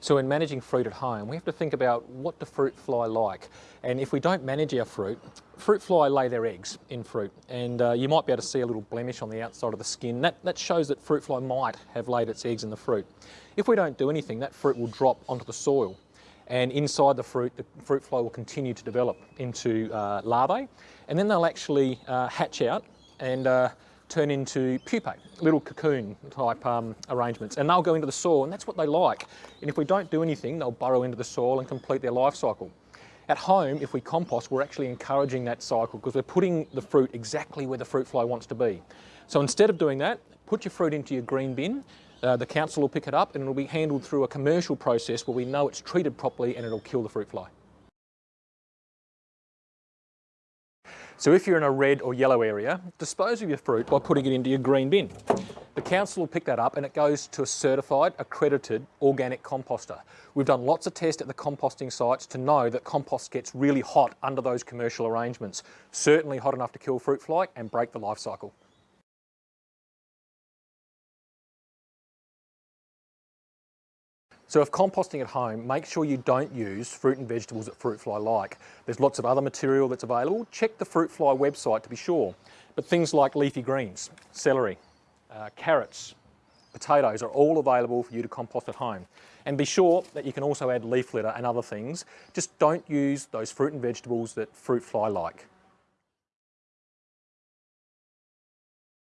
So in managing fruit at home, we have to think about what the fruit fly like. And if we don't manage our fruit, fruit fly lay their eggs in fruit. And uh, you might be able to see a little blemish on the outside of the skin. That, that shows that fruit fly might have laid its eggs in the fruit. If we don't do anything, that fruit will drop onto the soil. And inside the fruit, the fruit fly will continue to develop into uh, larvae. And then they'll actually uh, hatch out and uh, turn into pupae, little cocoon type um, arrangements, and they'll go into the soil, and that's what they like. And if we don't do anything, they'll burrow into the soil and complete their life cycle. At home, if we compost, we're actually encouraging that cycle because we're putting the fruit exactly where the fruit fly wants to be. So instead of doing that, put your fruit into your green bin, uh, the council will pick it up and it'll be handled through a commercial process where we know it's treated properly and it'll kill the fruit fly. So if you're in a red or yellow area, dispose of your fruit by putting it into your green bin. The council will pick that up and it goes to a certified, accredited organic composter. We've done lots of tests at the composting sites to know that compost gets really hot under those commercial arrangements. Certainly hot enough to kill fruit fly and break the life cycle. So if composting at home, make sure you don't use fruit and vegetables that fruit fly like. There's lots of other material that's available. Check the fruit fly website to be sure. But things like leafy greens, celery, uh, carrots, potatoes are all available for you to compost at home. And be sure that you can also add leaf litter and other things. Just don't use those fruit and vegetables that fruit fly like.